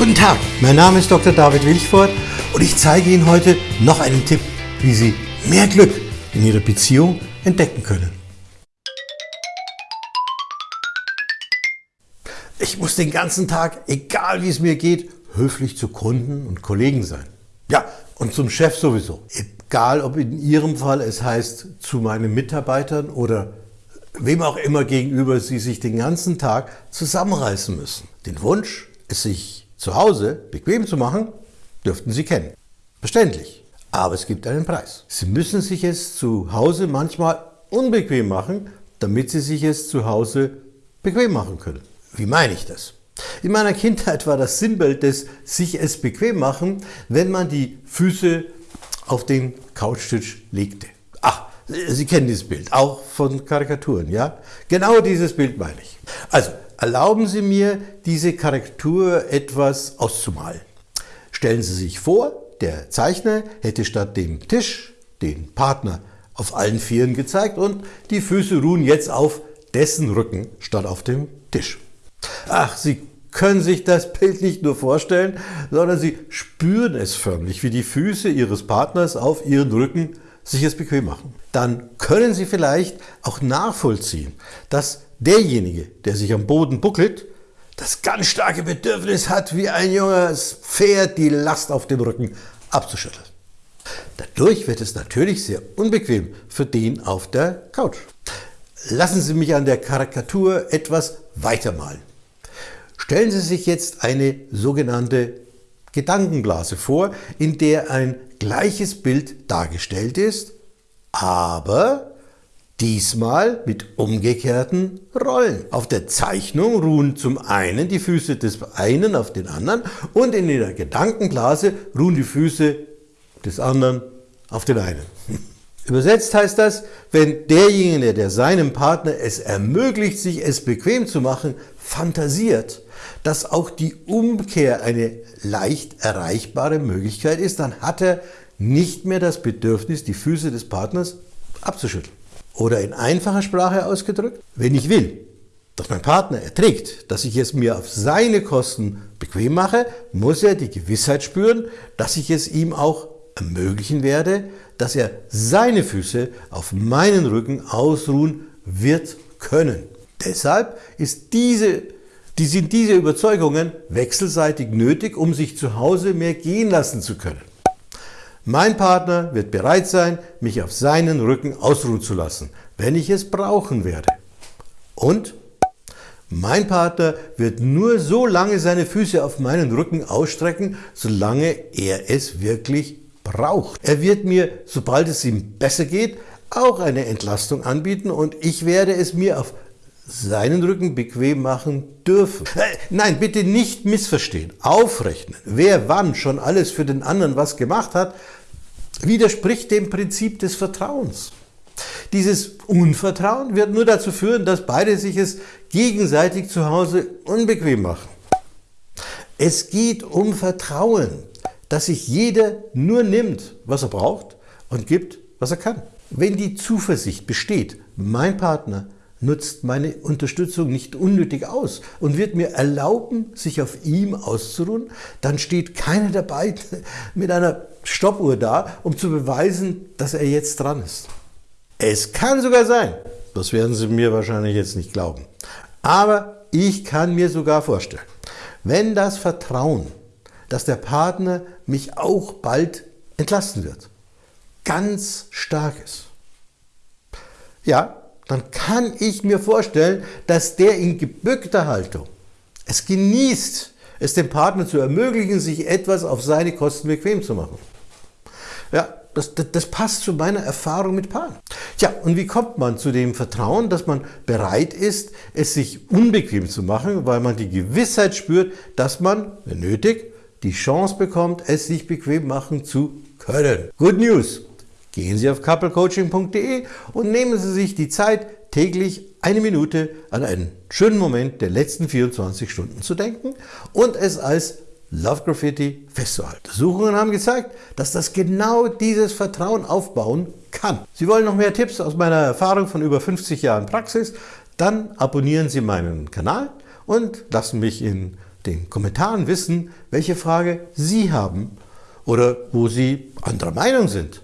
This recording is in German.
Guten Tag, mein Name ist Dr. David Wilchford und ich zeige Ihnen heute noch einen Tipp, wie Sie mehr Glück in Ihrer Beziehung entdecken können. Ich muss den ganzen Tag, egal wie es mir geht, höflich zu Kunden und Kollegen sein. Ja, und zum Chef sowieso. Egal, ob in Ihrem Fall es heißt, zu meinen Mitarbeitern oder wem auch immer gegenüber Sie sich den ganzen Tag zusammenreißen müssen. Den Wunsch, es sich zu Hause bequem zu machen, dürften Sie kennen. Verständlich. Aber es gibt einen Preis. Sie müssen sich es zu Hause manchmal unbequem machen, damit Sie sich es zu Hause bequem machen können. Wie meine ich das? In meiner Kindheit war das Sinnbild des sich es bequem machen, wenn man die Füße auf den Couchtisch legte. Ach, Sie kennen dieses Bild, auch von Karikaturen, ja? Genau dieses Bild meine ich. Also, erlauben Sie mir, diese Karikatur etwas auszumalen. Stellen Sie sich vor, der Zeichner hätte statt dem Tisch den Partner auf allen Vieren gezeigt und die Füße ruhen jetzt auf dessen Rücken statt auf dem Tisch. Ach, Sie können sich das Bild nicht nur vorstellen, sondern Sie spüren es förmlich, wie die Füße Ihres Partners auf Ihren Rücken sich es bequem machen. Dann können Sie vielleicht auch nachvollziehen, dass derjenige, der sich am Boden buckelt, das ganz starke Bedürfnis hat, wie ein junges Pferd die Last auf dem Rücken abzuschütteln. Dadurch wird es natürlich sehr unbequem für den auf der Couch. Lassen Sie mich an der Karikatur etwas weitermalen. Stellen Sie sich jetzt eine sogenannte Gedankenblase vor, in der ein gleiches Bild dargestellt ist, aber diesmal mit umgekehrten Rollen. Auf der Zeichnung ruhen zum einen die Füße des einen auf den anderen und in der Gedankenblase ruhen die Füße des anderen auf den einen. Übersetzt heißt das, wenn derjenige, der seinem Partner es ermöglicht, sich es bequem zu machen, fantasiert, dass auch die Umkehr eine leicht erreichbare Möglichkeit ist, dann hat er nicht mehr das Bedürfnis, die Füße des Partners abzuschütteln. Oder in einfacher Sprache ausgedrückt, wenn ich will, dass mein Partner erträgt, dass ich es mir auf seine Kosten bequem mache, muss er die Gewissheit spüren, dass ich es ihm auch ermöglichen werde, dass er seine Füße auf meinen Rücken ausruhen wird können. Deshalb diese die sind diese Überzeugungen wechselseitig nötig, um sich zu Hause mehr gehen lassen zu können. Mein Partner wird bereit sein, mich auf seinen Rücken ausruhen zu lassen, wenn ich es brauchen werde. Und mein Partner wird nur so lange seine Füße auf meinen Rücken ausstrecken, solange er es wirklich braucht. Er wird mir, sobald es ihm besser geht, auch eine Entlastung anbieten und ich werde es mir auf seinen Rücken bequem machen dürfen. Äh, nein, bitte nicht missverstehen. Aufrechnen, wer wann schon alles für den anderen was gemacht hat, widerspricht dem Prinzip des Vertrauens. Dieses Unvertrauen wird nur dazu führen, dass beide sich es gegenseitig zu Hause unbequem machen. Es geht um Vertrauen, dass sich jeder nur nimmt, was er braucht und gibt, was er kann. Wenn die Zuversicht besteht, mein Partner nutzt meine Unterstützung nicht unnötig aus und wird mir erlauben, sich auf ihm auszuruhen, dann steht keiner dabei mit einer Stoppuhr da, um zu beweisen, dass er jetzt dran ist. Es kann sogar sein, das werden Sie mir wahrscheinlich jetzt nicht glauben, aber ich kann mir sogar vorstellen, wenn das Vertrauen, dass der Partner mich auch bald entlasten wird, ganz stark ist, ja, dann kann ich mir vorstellen, dass der in gebückter Haltung es genießt, es dem Partner zu ermöglichen, sich etwas auf seine Kosten bequem zu machen. Ja, das, das, das, passt zu meiner Erfahrung mit Paaren. Tja, und wie kommt man zu dem Vertrauen, dass man bereit ist, es sich unbequem zu machen, weil man die Gewissheit spürt, dass man, wenn nötig, die Chance bekommt, es sich bequem machen zu können. Good News! Gehen Sie auf couplecoaching.de und nehmen Sie sich die Zeit, täglich eine Minute an einen schönen Moment der letzten 24 Stunden zu denken und es als Love Graffiti festzuhalten. Untersuchungen haben gezeigt, dass das genau dieses Vertrauen aufbauen kann. Sie wollen noch mehr Tipps aus meiner Erfahrung von über 50 Jahren Praxis? Dann abonnieren Sie meinen Kanal und lassen mich in den Kommentaren wissen, welche Frage Sie haben oder wo Sie anderer Meinung sind.